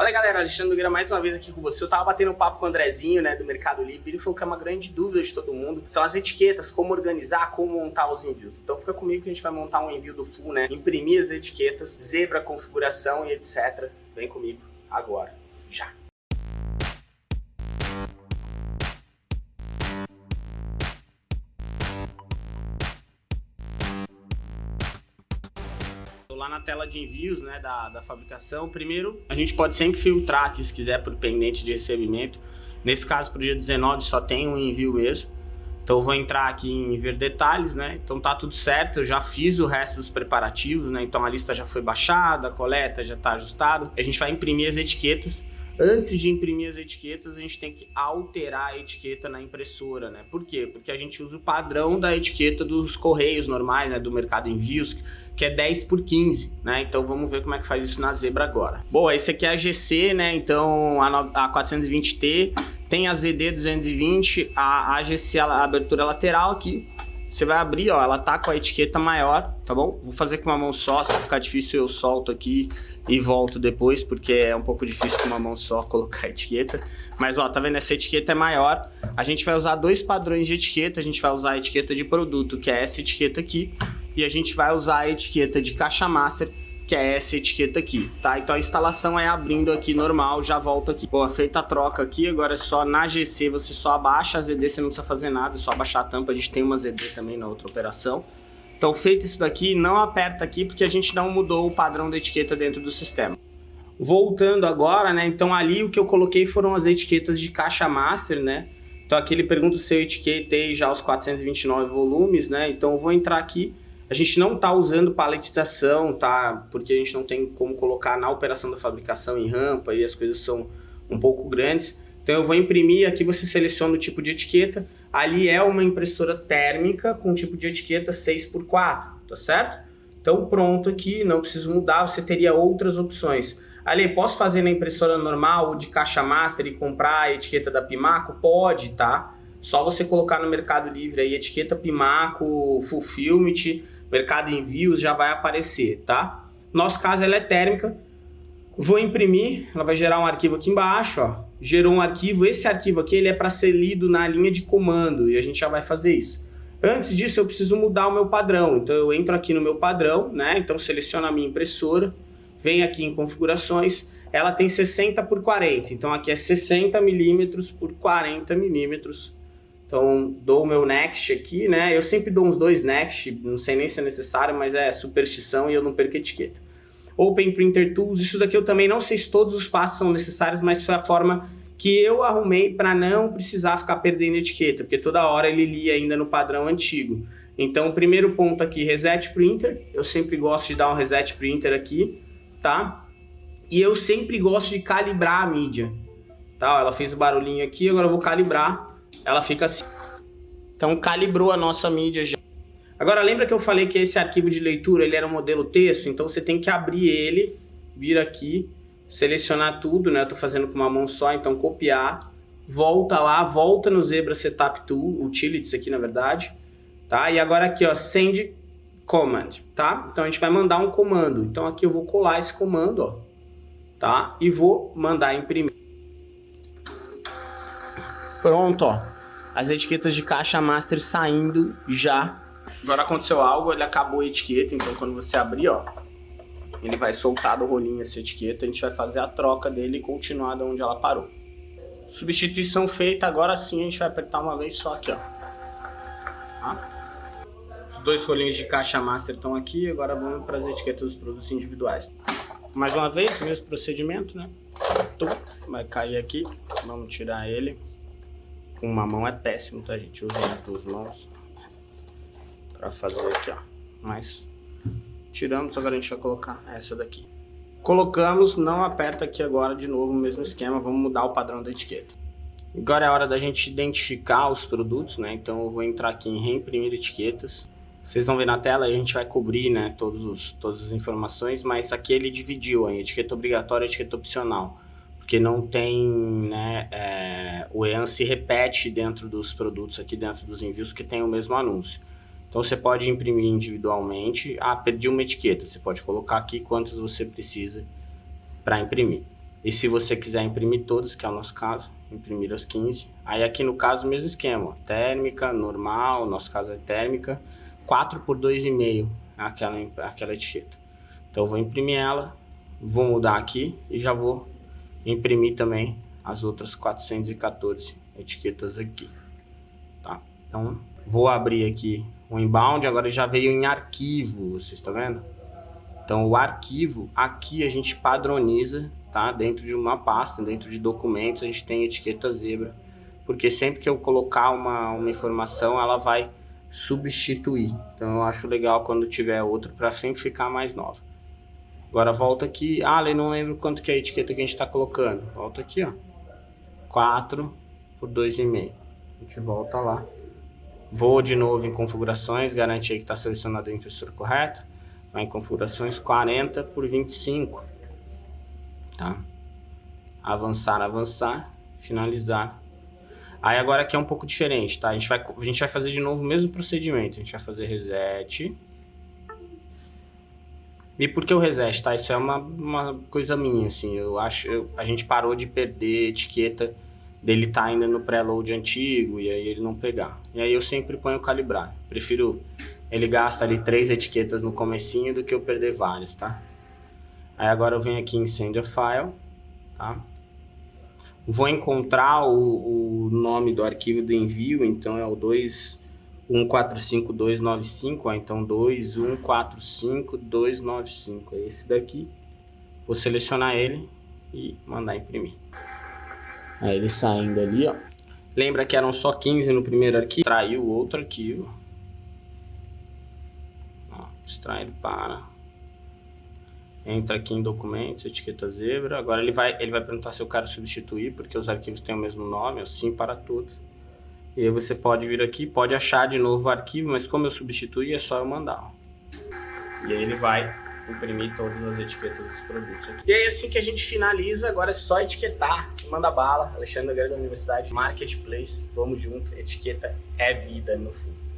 Fala galera, Alexandre Nogueira mais uma vez aqui com você. Eu tava batendo um papo com o Andrezinho, né, do Mercado Livre, ele falou que é uma grande dúvida de todo mundo, são as etiquetas, como organizar, como montar os envios. Então fica comigo que a gente vai montar um envio do full, né, imprimir as etiquetas, zebra, configuração e etc. Vem comigo agora, já. Na tela de envios né, da, da fabricação. Primeiro, a gente pode sempre filtrar aqui, se quiser, por pendente de recebimento. Nesse caso, para o dia 19, só tem um envio mesmo. Então eu vou entrar aqui em ver detalhes, né? Então tá tudo certo, eu já fiz o resto dos preparativos, né? Então a lista já foi baixada, a coleta já está ajustada. A gente vai imprimir as etiquetas Antes de imprimir as etiquetas, a gente tem que alterar a etiqueta na impressora, né? Por quê? Porque a gente usa o padrão da etiqueta dos correios normais, né? Do mercado envios, que é 10 por 15, né? Então vamos ver como é que faz isso na Zebra agora. Bom, esse aqui é a GC, né? Então a, a 420T, tem a ZD 220, a, a GC, a abertura lateral aqui, você vai abrir, ó, ela tá com a etiqueta maior, tá bom? Vou fazer com uma mão só, se ficar difícil eu solto aqui e volto depois, porque é um pouco difícil com uma mão só colocar a etiqueta. Mas ó, tá vendo? Essa etiqueta é maior. A gente vai usar dois padrões de etiqueta, a gente vai usar a etiqueta de produto, que é essa etiqueta aqui, e a gente vai usar a etiqueta de caixa master, que é essa etiqueta aqui, tá? Então a instalação é abrindo aqui normal, já volto aqui. Bom, feita a troca aqui, agora é só na GC você só abaixa a ZD, você não precisa fazer nada, é só abaixar a tampa, a gente tem uma ZD também na outra operação. Então feito isso daqui, não aperta aqui porque a gente não mudou o padrão da etiqueta dentro do sistema. Voltando agora, né, então ali o que eu coloquei foram as etiquetas de caixa master, né, então aqui ele pergunta se eu etiquetei já os 429 volumes, né, então eu vou entrar aqui a gente não está usando paletização, tá? Porque a gente não tem como colocar na operação da fabricação em rampa e as coisas são um pouco grandes. Então eu vou imprimir, aqui você seleciona o tipo de etiqueta. Ali é uma impressora térmica com tipo de etiqueta 6x4, tá certo? Então pronto aqui, não preciso mudar, você teria outras opções. Ali, posso fazer na impressora normal de caixa master e comprar a etiqueta da Pimaco? Pode, tá? Só você colocar no Mercado Livre aí etiqueta Pimaco, Fulfillment, mercado envios já vai aparecer, tá? Nosso caso ela é térmica, vou imprimir, ela vai gerar um arquivo aqui embaixo, ó, gerou um arquivo, esse arquivo aqui ele é para ser lido na linha de comando e a gente já vai fazer isso. Antes disso eu preciso mudar o meu padrão, então eu entro aqui no meu padrão, né? Então seleciono a minha impressora, venho aqui em configurações, ela tem 60 por 40, então aqui é 60 milímetros por 40 milímetros então, dou o meu next aqui, né? Eu sempre dou uns dois next, não sei nem se é necessário, mas é superstição e eu não perco etiqueta. Open Printer Tools, isso daqui eu também não sei se todos os passos são necessários, mas foi a forma que eu arrumei para não precisar ficar perdendo etiqueta, porque toda hora ele lia ainda no padrão antigo. Então, o primeiro ponto aqui, Reset Printer, eu sempre gosto de dar um Reset Printer aqui, tá? E eu sempre gosto de calibrar a mídia, tá? Ela fez o barulhinho aqui, agora eu vou calibrar ela fica assim. Então calibrou a nossa mídia já. Agora lembra que eu falei que esse arquivo de leitura ele era um modelo texto, então você tem que abrir ele, vir aqui, selecionar tudo, né? Eu tô fazendo com uma mão só, então copiar, volta lá, volta no Zebra Setup Tool, Utilities aqui na verdade, tá? E agora aqui ó, Send Command, tá? Então a gente vai mandar um comando, então aqui eu vou colar esse comando, ó, tá? E vou mandar imprimir. Pronto, ó. As etiquetas de caixa master saindo já. Agora aconteceu algo, ele acabou a etiqueta, então quando você abrir, ó, ele vai soltar do rolinho essa etiqueta, a gente vai fazer a troca dele e continuar de onde ela parou. Substituição feita, agora sim a gente vai apertar uma vez só aqui, ó. Tá? Os dois rolinhos de caixa master estão aqui, agora vamos para as etiquetas dos produtos individuais. Mais uma vez, mesmo procedimento, né? Vai cair aqui, vamos tirar ele com uma mão é péssimo, tá, gente? Usem as duas mãos pra fazer aqui, ó. Mas tiramos, agora a gente vai colocar essa daqui. Colocamos, não aperta aqui agora de novo o mesmo esquema, vamos mudar o padrão da etiqueta. Agora é a hora da gente identificar os produtos, né? Então eu vou entrar aqui em reimprimir etiquetas. Vocês vão ver na tela a gente vai cobrir, né, todos os, todas as informações, mas aqui ele dividiu a etiqueta obrigatória e etiqueta opcional porque não tem, né, é, o EAN se repete dentro dos produtos aqui, dentro dos envios que tem o mesmo anúncio. Então você pode imprimir individualmente, ah, perdi uma etiqueta, você pode colocar aqui quantas você precisa para imprimir. E se você quiser imprimir todas, que é o nosso caso, imprimir as 15. Aí aqui no caso, mesmo esquema, térmica, normal, nosso caso é térmica, 4 por 2,5 aquela, aquela etiqueta. Então eu vou imprimir ela, vou mudar aqui e já vou imprimir também as outras 414 etiquetas aqui, tá? Então vou abrir aqui o inbound, agora já veio em arquivo, vocês estão vendo? Então o arquivo, aqui a gente padroniza, tá? Dentro de uma pasta, dentro de documentos, a gente tem etiqueta zebra, porque sempre que eu colocar uma, uma informação, ela vai substituir. Então eu acho legal quando tiver outro para sempre ficar mais nova. Agora volta aqui, ah, eu não lembro quanto que é a etiqueta que a gente está colocando. Volta aqui, ó. 4 por 2,5. A gente volta lá. Vou de novo em configurações, garantir que está selecionado a impressora correta vai em configurações 40 por 25, tá? Avançar, avançar, finalizar. Aí agora aqui é um pouco diferente, tá? A gente vai, a gente vai fazer de novo o mesmo procedimento. A gente vai fazer reset. E por que o reset, tá? Isso é uma, uma coisa minha, assim. Eu acho... Eu, a gente parou de perder etiqueta dele tá ainda no preload antigo e aí ele não pegar. E aí eu sempre ponho calibrar. Prefiro ele gasta ali três etiquetas no comecinho do que eu perder várias, tá? Aí agora eu venho aqui em Send a File, tá? Vou encontrar o, o nome do arquivo do envio, então é o 2145295, ó, então 2145295, é esse daqui. Vou selecionar ele e mandar imprimir. Aí ele saindo ali, ó. Lembra que eram só 15 no primeiro arquivo? Traiu outro arquivo extrair para entra aqui em documentos, etiqueta zebra. Agora ele vai, ele vai perguntar se eu quero substituir, porque os arquivos têm o mesmo nome, assim para todos. E aí você pode vir aqui, pode achar de novo o arquivo, mas como eu substituí, é só eu mandar. E aí ele vai imprimir todas as etiquetas dos produtos. Aqui. E aí assim que a gente finaliza, agora é só etiquetar. Manda bala, Alexandre Grande da Universidade, Marketplace, vamos junto, etiqueta é vida no fundo.